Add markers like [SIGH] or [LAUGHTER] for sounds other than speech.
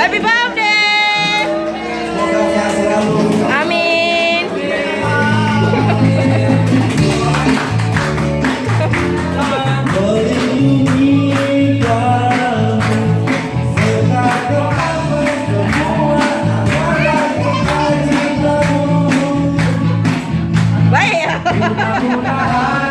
Happy birthday. Amin. Baik. [LAUGHS]